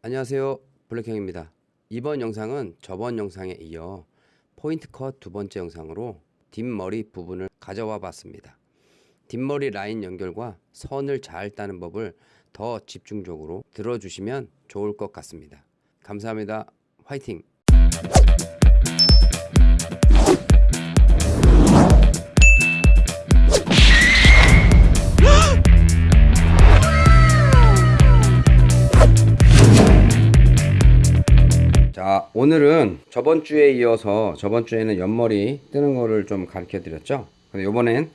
안녕하세요. 블랙형입니다. 이번 영상은 저번 영상에 이어 포인트 컷 두 번째 영상으로 뒷머리 부분을 가져와 봤습니다. 뒷머리 라인 연결과 선을 잘 따는 법을 더 집중적으로 들어주시면 좋을 것 같습니다. 감사합니다. 화이팅 오늘은 저번 주에 이어서 저번 주에는 옆머리 뜨는 거를 좀 가르쳐 드렸죠. 근데 요번엔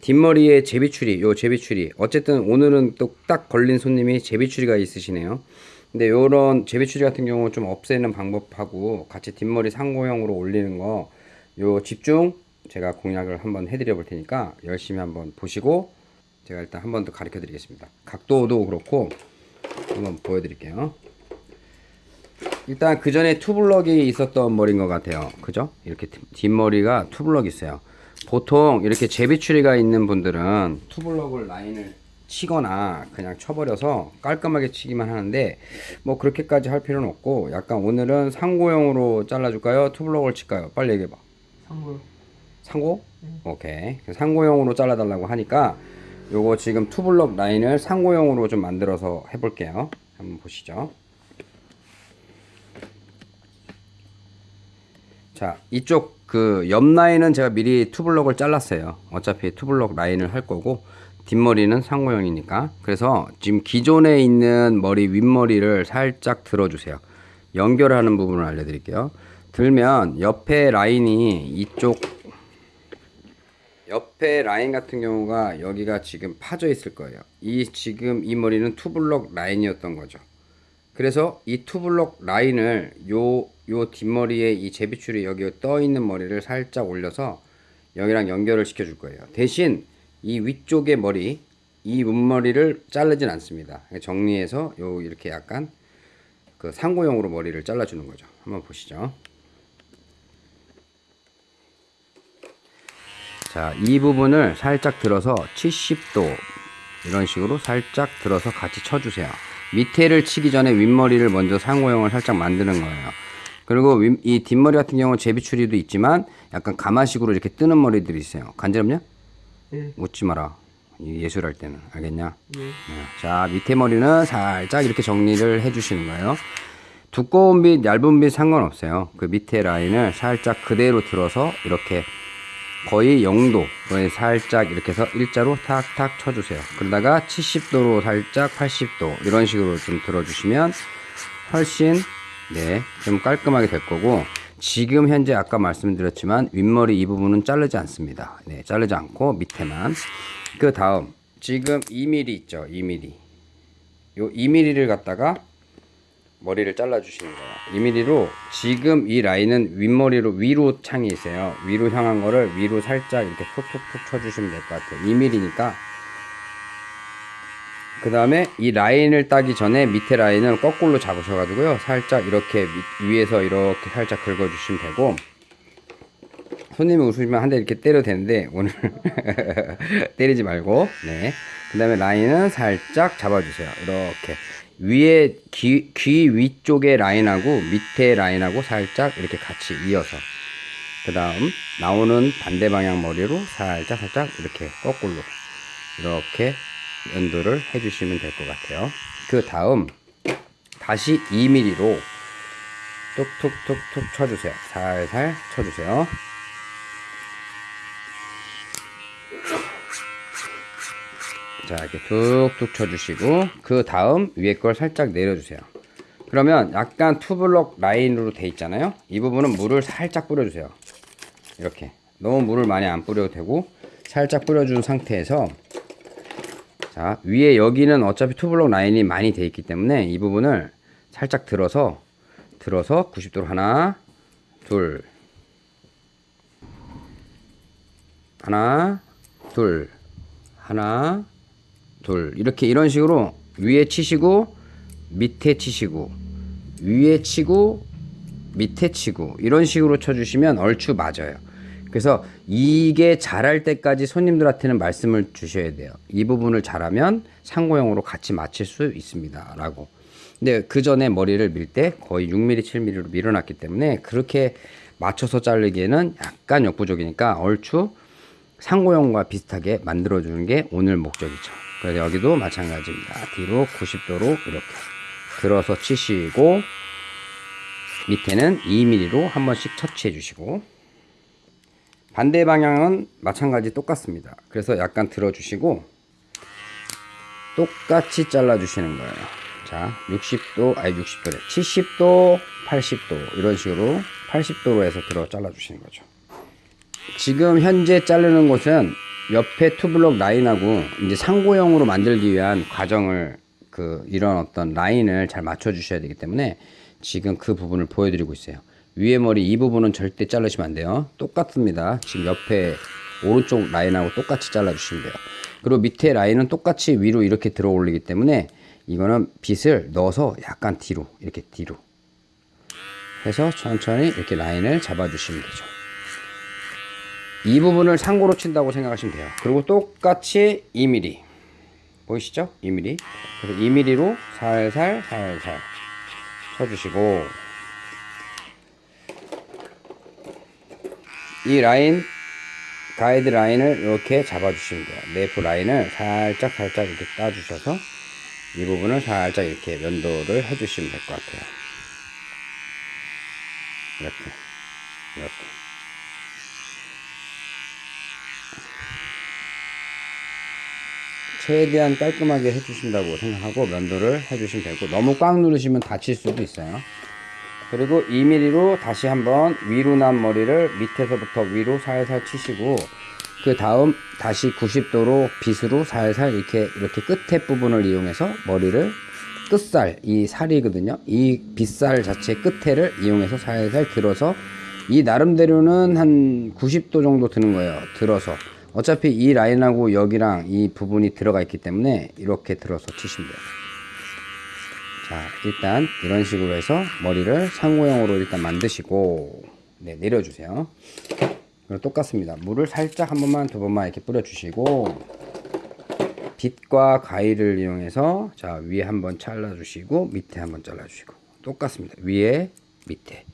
뒷머리에 제비추리 요 제비추리. 어쨌든 오늘은 또 딱 걸린 손님이 제비추리가 있으시네요. 근데 요런 제비추리 같은 경우 좀 없애는 방법하고 같이 뒷머리 상고형으로 올리는 거 요 집중 제가 공략을 한번 해드려 볼 테니까 열심히 한번 보시고 제가 일단 한 번 더 가르쳐 드리겠습니다. 각도도 그렇고 한번 보여드릴게요 일단 그 전에 투블럭이 있었던 머리인 것 같아요. 그죠? 이렇게 뒷- 뒷머리가 투블럭 있어요. 보통 이렇게 제비추리가 있는 분들은 투블럭을 라인을 치거나 그냥 쳐버려서 깔끔하게 치기만 하는데 뭐 그렇게까지 할 필요는 없고 약간 오늘은 상고형으로 잘라줄까요? 투블럭을 칠까요? 빨리 얘기해봐. 상고요. 상고? 오케이. 상고형으로 잘라달라고 하니까 요거 지금 투블럭 라인을 상고형으로 좀 만들어서 해볼게요. 한번 보시죠 자 이쪽 그 옆 라인은 제가 미리 투블럭을 잘랐어요. 어차피 투블럭 라인을 할 거고 뒷머리는 상고형이니까. 그래서 지금 기존에 있는 머리 윗머리를 살짝 들어주세요. 연결하는 부분을 알려드릴게요. 들면 옆에 라인이 이쪽 옆에 라인 같은 경우가 여기가 지금 파져 있을 거예요. 이 지금 이 머리는 투블럭 라인이었던 거죠 그래서 이 투블럭 라인을 요, 요 뒷머리에 이 제비추리 여기 떠 있는 머리를 살짝 올려서 여기랑 연결을 시켜 줄 거예요. 대신 이 위쪽의 머리, 이 윗머리를 자르진 않습니다. 정리해서 요 이렇게 약간 그 상고형으로 머리를 잘라 주는 거죠. 한번 보시죠. 자, 이 부분을 살짝 들어서 70도 이런 식으로 살짝 들어서 같이 쳐주세요. 밑에를 치기 전에 윗머리를 먼저 상고형을 살짝 만드는 거예요. 그리고 윗- 이 뒷머리 같은 경우는 제비추리도 있지만 약간 가마식으로 이렇게 뜨는 머리들이 있어요. 간지럽냐? 예. 웃지 마라. 이 예술할 때는 알겠냐? 예. 네. 자 밑에 머리는 살짝 이렇게 정리를 해주시는 거예요. 두꺼운 빛, 얇은 빛 상관없어요. 그 밑에 라인을 살짝 그대로 들어서 이렇게 거의 0도에 살짝 이렇게 해서 일자로 탁탁 쳐주세요. 그러다가 70도로 살짝 80도 이런 식으로 좀 들어주시면 훨씬 네, 좀 깔끔하게 될 거고 지금 현재 아까 말씀드렸지만 윗머리 이 부분은 자르지 않습니다. 네, 자르지 않고 밑에만 그 다음 지금 2mm 있죠, 2mm 요 2mm를 갖다가 머리를 잘라 주시는 거예요. 2mm로 지금 이 라인은 윗머리로 위로 창이 있어요. 위로 향한 거를 위로 살짝 이렇게 톡톡톡 쳐주시면 될 것 같아요. 2mm니까 그 다음에 이 라인을 따기 전에 밑에 라인을 거꾸로 잡으셔가지고요. 살짝 이렇게 밑- 위에서 이렇게 살짝 긁어주시면 되고 손님이 웃으시면 한 대 이렇게 때려도 되는데 오늘 때리지 말고 네. 그 다음에 라인은 살짝 잡아주세요. 이렇게 위에 귀, 귀 위쪽의 라인하고 밑에 라인하고 살짝 이렇게 같이 이어서 그 다음 나오는 반대 방향 머리로 살짝 살짝 이렇게 거꾸로 이렇게 연도를 해주시면 될 것 같아요. 그 다음 다시 2mm로 툭툭툭툭 쳐주세요. 살살 쳐주세요. 자 이렇게 툭툭 쳐주시고 그 다음 위에 걸 살짝 내려주세요. 그러면 약간 투블럭 라인으로 돼 있잖아요. 이 부분은 물을 살짝 뿌려주세요. 이렇게 너무 물을 많이 안 뿌려도 되고 살짝 뿌려준 상태에서 자 위에 여기는 어차피 투블럭 라인이 많이 돼 있기 때문에 이 부분을 살짝 들어서 들어서 90도로 하나 둘 하나 둘 하나 둘 이렇게 이런 식으로 위에 치시고 밑에 치시고 위에 치고 밑에 치고 이런 식으로 쳐주시면 얼추 맞아요. 그래서 이게 잘할 때까지 손님들한테는 말씀을 주셔야 돼요. 이 부분을 잘하면 상고형으로 같이 맞출 수 있습니다. 라고. 근데 그 전에 머리를 밀 때 거의 6mm, 7mm로 밀어놨기 때문에 그렇게 맞춰서 자르기에는 약간 역부족이니까 얼추 상고형과 비슷하게 만들어주는 게 오늘 목적이죠. 그래서 여기도 마찬가지입니다. 뒤로 90도로 이렇게 들어서 치시고 밑에는 2mm로 한 번씩 터치해 주시고 반대 방향은 마찬가지 똑같습니다. 그래서 약간 들어주시고 똑같이 잘라 주시는 거예요. 자, 60도, 아니 60도래. 70도, 80도 이런 식으로 80도로 해서 들어 잘라 주시는 거죠. 지금 현재 자르는 곳은 옆에 투블럭 라인하고 이제 상고형으로 만들기 위한 과정을 그 이런 어떤 라인을 잘 맞춰 주셔야 되기 때문에 지금 그 부분을 보여드리고 있어요. 위에 머리 이 부분은 절대 자르시면 안 돼요. 똑같습니다. 지금 옆에 오른쪽 라인하고 똑같이 잘라 주시면 돼요. 그리고 밑에 라인은 똑같이 위로 이렇게 들어 올리기 때문에 이거는 빗을 넣어서 약간 뒤로 이렇게 뒤로 해서 천천히 이렇게 라인을 잡아 주시면 되죠. 이 부분을 상고로 친다고 생각하시면 돼요. 그리고 똑같이 2mm 보이시죠? 2mm 그래서 2mm로 살살 살살 쳐주시고 이 라인 가이드 라인을 이렇게 잡아주시면 돼요. 네프 라인을 살짝 살짝 이렇게 따주셔서 이 부분을 살짝 이렇게 면도를 해주시면 될 것 같아요. 이렇게 이렇게 최대한 깔끔하게 해주신다고 생각하고 면도를 해주시면 되고 너무 꽉 누르시면 다칠 수도 있어요. 그리고 2mm로 다시 한번 위로 난 머리를 밑에서부터 위로 살살 치시고 그 다음 다시 90도로 빗으로 살살 이렇게 이렇게 끝에 부분을 이용해서 머리를 끝살 이 살이거든요. 이 빗살 자체 끝에를 이용해서 살살 들어서 이 나름대로는 한 90도 정도 드는 거예요. 들어서 어차피 이 라인하고 여기랑 이 부분이 들어가 있기 때문에 이렇게 들어서 치시면 돼요. 자 일단 이런 식으로 해서 머리를 상고형으로 일단 만드시고 네 내려주세요. 그리고 똑같습니다. 물을 살짝 한 번만 두 번만 이렇게 뿌려 주시고 빗과 가위를 이용해서 자 위에 한번 잘라 주시고 밑에 한번 잘라 주시고. 똑같습니다. 위에 밑에.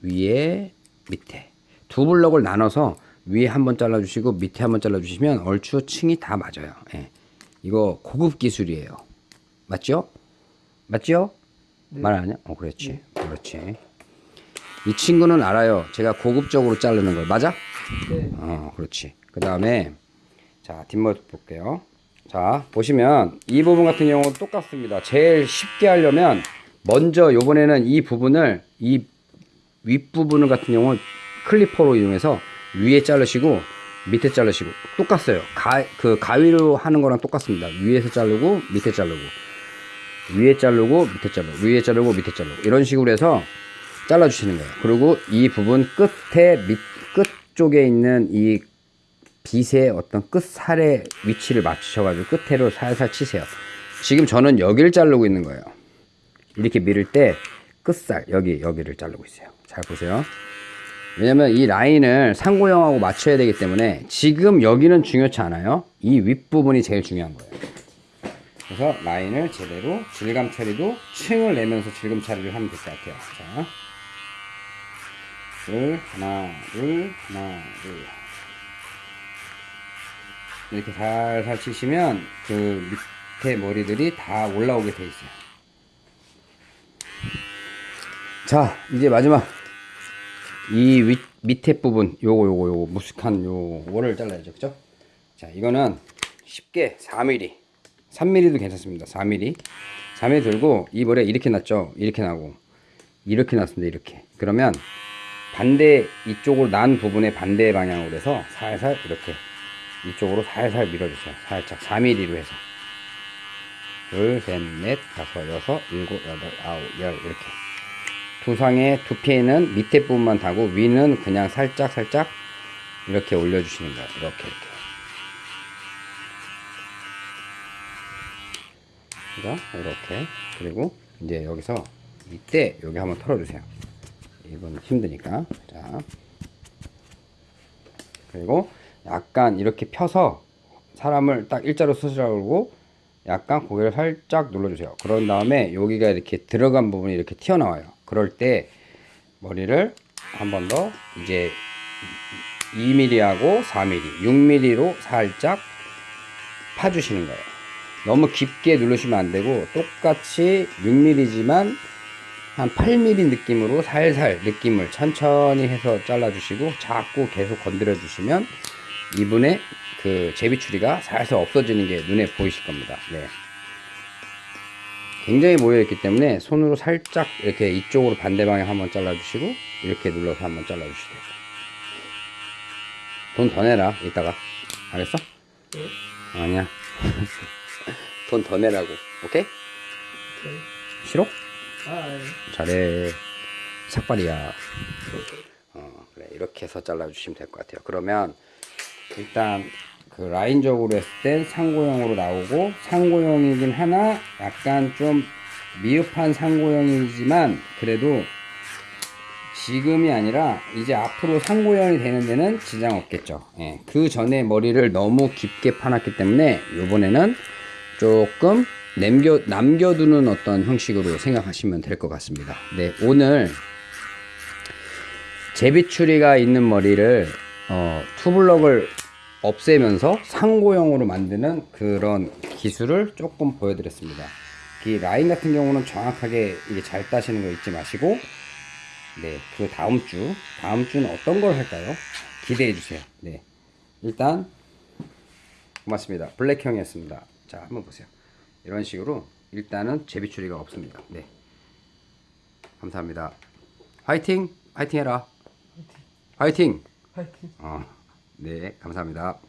위에 밑에. 두 블럭을 나눠서 위에 한 번 잘라 주시고 밑에 한 번 잘라 주시면 얼추 층이 다 맞아요 예. 이거 고급 기술이에요 맞죠? 맞죠? 말안 하냐? 어, 그렇지. 그렇지. 이 친구는 알아요. 제가 고급적으로 자르는 걸. 맞아? 네. 어, 그렇지. 그 다음에, 자, 뒷머리 볼게요. 자, 보시면 이 부분 같은 경우는 똑같습니다. 제일 쉽게 하려면, 먼저 요번에는 이 부분을, 이 윗부분을 같은 경우는 클리퍼로 이용해서 위에 자르시고, 밑에 자르시고, 똑같아요. 가, 그 가위로 하는 거랑 똑같습니다. 위에서 자르고, 밑에 자르고. 위에 자르고 밑에 자르고. 위에 자르고 밑에 자르고. 이런 식으로 해서 잘라 주시는 거예요. 그리고 이 부분 끝에 밑 끝 쪽에 있는 이 빗의 어떤 끝살의 위치를 맞추셔 가지고 끝에로 살살 치세요. 지금 저는 여기를 자르고 있는 거예요. 이렇게 밀을 때 끝살 여기 여기를 자르고 있어요. 잘 보세요 왜냐면 이 라인을 상고형하고 맞춰야 되기 때문에 지금 여기는 중요치 않아요 이 윗부분이 제일 중요한 거예요 그래서 라인을 제대로 질감 처리도 층을 내면서 질감 처리를 하면 될 것 같아요. 자, 둘, 하나, 둘, 하나, 둘. 이렇게 살살 치시면 그 밑에 머리들이 다 올라오게 돼 있어요. 자, 이제 마지막 이 윗, 밑에 부분 요거 요거 요거 무식한 요거를 잘라야죠. 그죠? 자, 이거는 쉽게 4mm 3mm도 괜찮습니다. 4mm. 4mm 들고 이 볼에 이렇게 났죠. 이렇게 나고 이렇게 났습니다. 이렇게. 그러면 반대 이쪽으로 난 부분의 반대 방향으로 해서 살살 이렇게 이쪽으로 살살 밀어주세요. 살짝 4mm로 해서 둘, 셋, 넷, 다섯, 여섯, 일곱, 여덟, 아홉, 열 이렇게 두상의 두피에는 밑에 부분만 다고 위는 그냥 살짝 살짝 이렇게 올려주시는 거예요. 이렇게 이렇게. 그죠? 이렇게 그리고 이제 여기서 이때 여기 한번 털어주세요 이건 힘드니까 자 그리고 약간 이렇게 펴서 사람을 딱 일자로 쓰시라고 약간 고개를 살짝 눌러주세요. 그런 다음에 여기가 이렇게 들어간 부분이 이렇게 튀어나와요. 그럴 때 머리를 한 번 더 이제 2mm하고 4mm, 6mm로 살짝 파주시는 거예요. 너무 깊게 누르시면 안 되고 똑같이 6mm지만 한 8mm 느낌으로 살살 느낌을 천천히 해서 잘라주시고 자꾸 계속 건드려 주시면 이분의 그 제비 추리가 살살 없어지는 게 눈에 보이실 겁니다. 네. 굉장히 모여있기 때문에 손으로 살짝 이렇게 이쪽으로 반대 방향 한번 잘라주시고 이렇게 눌러서 한번 잘라주시고 돈더 내라 이따가. 알겠어? 아니야. 돈 더 내라고. 오케이? 싫어? 아, 예. 잘해. 삭발이야. 어, 그래. 이렇게 해서 잘라주시면 될 것 같아요. 그러면 일단 그 라인적으로 했을 땐 상고형으로 나오고 상고형이긴 하나 약간 좀 미흡한 상고형이지만 그래도 지금이 아니라 이제 앞으로 상고형이 되는 데는 지장 없겠죠. 예, 그 전에 머리를 너무 깊게 파놨기 때문에 이번에는 조금 남겨, 남겨두는 어떤 형식으로 생각하시면 될 것 같습니다. 네 오늘 제비추리가 있는 머리를 어, 투블럭을 없애면서 상고형으로 만드는 그런 기술을 조금 보여드렸습니다. 이 라인 같은 경우는 정확하게 이게 잘 따시는 거 잊지 마시고 네, 그 다음 주 다음 주는 어떤 걸 할까요? 기대해 주세요. 네, 일단 고맙습니다. 블랙형이었습니다. 자, 한번 보세요. 이런 식으로 일단은 제비 추리가 없습니다. 네, 감사합니다. 화이팅! 화이팅 해라. 화이팅! 파이팅. 어, 네, 감사합니다.